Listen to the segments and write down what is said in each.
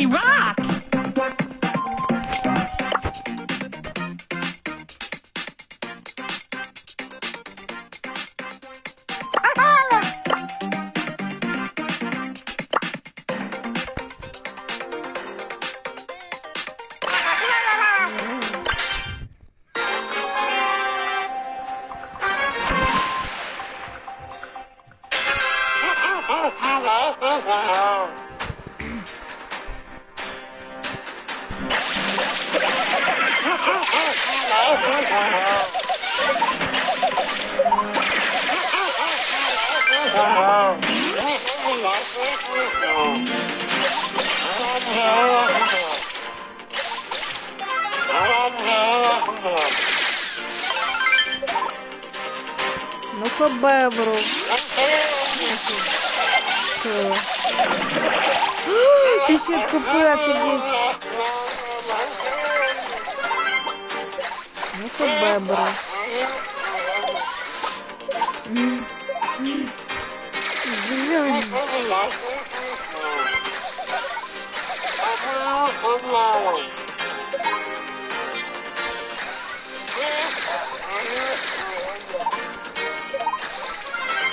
He rocks! Hello, hello. Ну-ка. Что? 50 хп, офигеть. Просто бебра. Блин.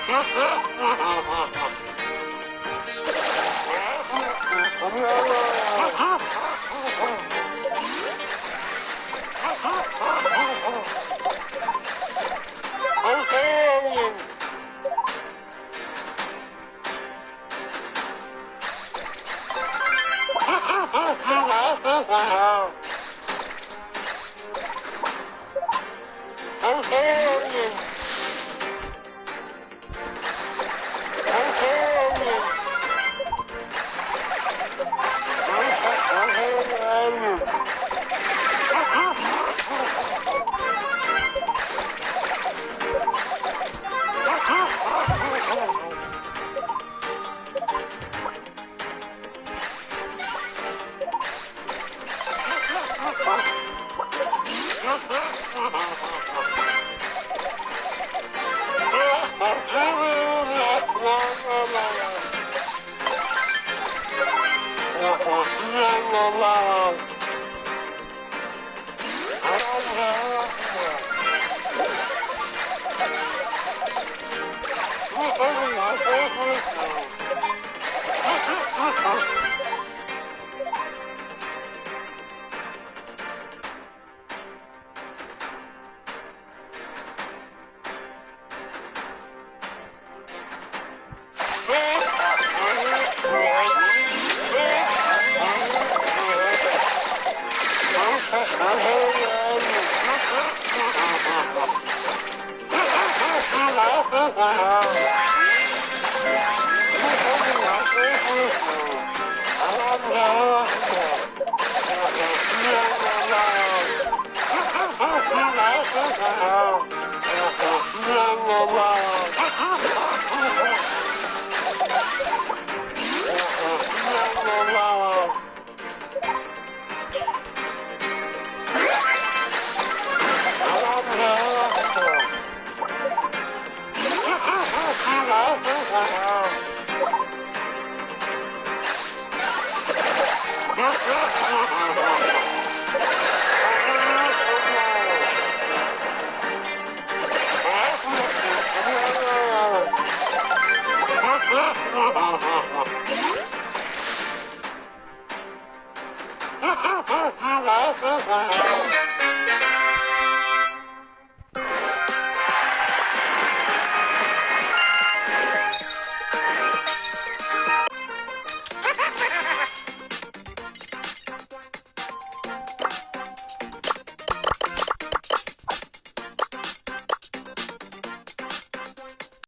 Ha ha ha ha ha! Oh, la la la la la Oh, 他他他来和官。